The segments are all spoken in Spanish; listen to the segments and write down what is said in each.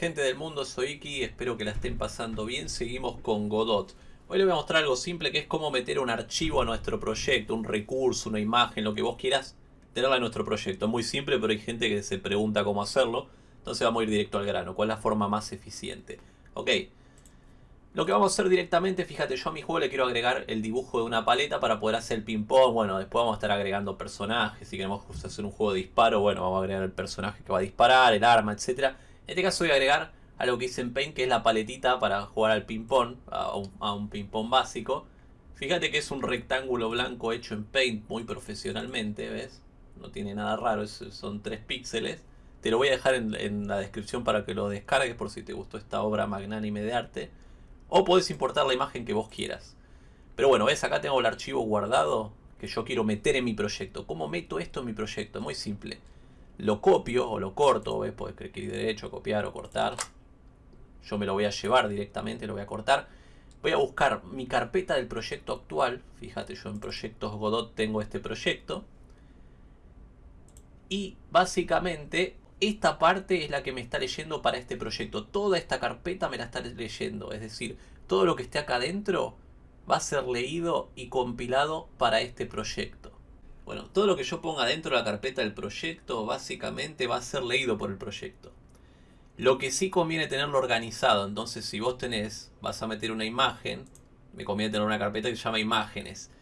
Gente del mundo, soy Iki, espero que la estén pasando bien. Seguimos con Godot. Hoy les voy a mostrar algo simple que es cómo meter un archivo a nuestro proyecto, un recurso, una imagen, lo que vos quieras tenerla en nuestro proyecto. Muy simple, pero hay gente que se pregunta cómo hacerlo. Entonces vamos a ir directo al grano. ¿Cuál es la forma más eficiente? Ok. Lo que vamos a hacer directamente, fíjate, yo a mi juego le quiero agregar el dibujo de una paleta para poder hacer el ping-pong. Bueno, después vamos a estar agregando personajes. Si queremos hacer un juego de disparo, bueno, vamos a agregar el personaje que va a disparar, el arma, etc. En este caso voy a agregar algo que hice en Paint, que es la paletita para jugar al ping-pong, a un, un ping-pong básico. Fíjate que es un rectángulo blanco hecho en Paint muy profesionalmente, ¿ves? No tiene nada raro, son 3 píxeles. Te lo voy a dejar en, en la descripción para que lo descargues por si te gustó esta obra magnánime de arte. O podés importar la imagen que vos quieras. Pero bueno, ves, acá tengo el archivo guardado que yo quiero meter en mi proyecto. ¿Cómo meto esto en mi proyecto? Muy simple. Lo copio o lo corto, ¿ves? Podés clic derecho, copiar o cortar. Yo me lo voy a llevar directamente, lo voy a cortar. Voy a buscar mi carpeta del proyecto actual. Fíjate, yo en proyectos Godot tengo este proyecto. Y básicamente esta parte es la que me está leyendo para este proyecto. Toda esta carpeta me la está leyendo. Es decir, todo lo que esté acá adentro va a ser leído y compilado para este proyecto. Bueno, todo lo que yo ponga dentro de la carpeta del proyecto básicamente va a ser leído por el proyecto. Lo que sí conviene tenerlo organizado. Entonces si vos tenés, vas a meter una imagen, me conviene tener una carpeta que se llama imágenes.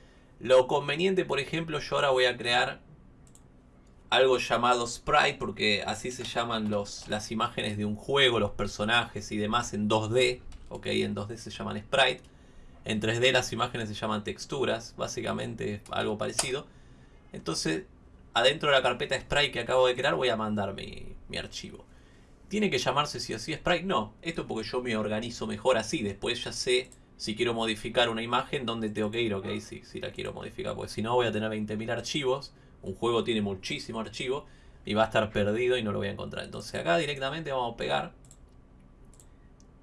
Lo conveniente, por ejemplo, yo ahora voy a crear algo llamado sprite, porque así se llaman los, las imágenes de un juego, los personajes y demás en 2D. Ok, en 2D se llaman sprite. En 3D las imágenes se llaman texturas, básicamente algo parecido. Entonces, adentro de la carpeta sprite que acabo de crear voy a mandar mi, mi archivo. ¿Tiene que llamarse si así sprite? No, esto porque yo me organizo mejor así. Después ya sé si quiero modificar una imagen, dónde tengo que ir, ok, si, si la quiero modificar. Porque si no voy a tener 20.000 archivos un juego tiene muchísimo archivo y va a estar perdido y no lo voy a encontrar. Entonces acá directamente vamos a pegar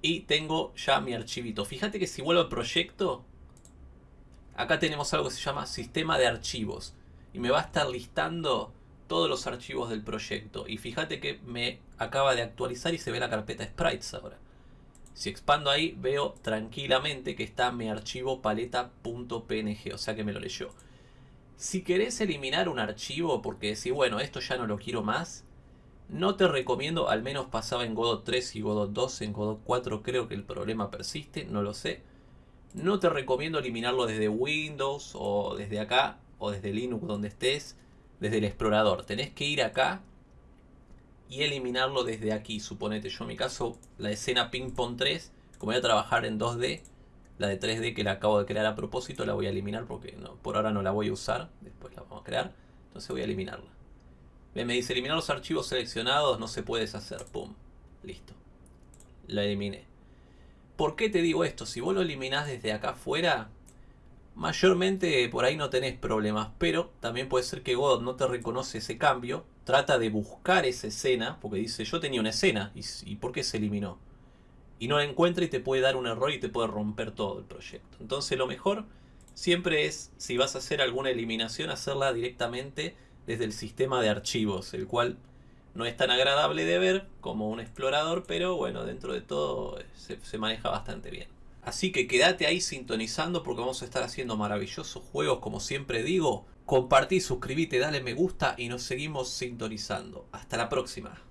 y tengo ya mi archivito. Fíjate que si vuelvo al proyecto, acá tenemos algo que se llama sistema de archivos y me va a estar listando todos los archivos del proyecto. Y fíjate que me acaba de actualizar y se ve la carpeta sprites ahora. Si expando ahí veo tranquilamente que está mi archivo paleta.png, o sea que me lo leyó. Si querés eliminar un archivo porque decís, bueno, esto ya no lo quiero más, no te recomiendo, al menos pasaba en Godot 3 y Godot 2, en Godot 4 creo que el problema persiste, no lo sé. No te recomiendo eliminarlo desde Windows o desde acá o desde Linux donde estés, desde el explorador. Tenés que ir acá y eliminarlo desde aquí. Suponete, yo en mi caso, la escena Ping Pong 3, como voy a trabajar en 2D, la de 3D que la acabo de crear a propósito la voy a eliminar porque por ahora no la voy a usar. Después la vamos a crear. Entonces voy a eliminarla. Me dice eliminar los archivos seleccionados. No se puede deshacer. Pum. Listo. La eliminé. ¿Por qué te digo esto? Si vos lo eliminás desde acá afuera, mayormente por ahí no tenés problemas. Pero también puede ser que Godot no te reconoce ese cambio. Trata de buscar esa escena. Porque dice, yo tenía una escena. ¿Y, por qué se eliminó? y no la encuentra y te puede dar un error y te puede romper todo el proyecto. Entonces lo mejor siempre es, si vas a hacer alguna eliminación, hacerla directamente desde el sistema de archivos, el cual no es tan agradable de ver como un explorador, pero bueno, dentro de todo se, se maneja bastante bien. Así que quédate ahí sintonizando porque vamos a estar haciendo maravillosos juegos, como siempre digo. Compartí, suscríbete, dale me gusta y nos seguimos sintonizando. Hasta la próxima.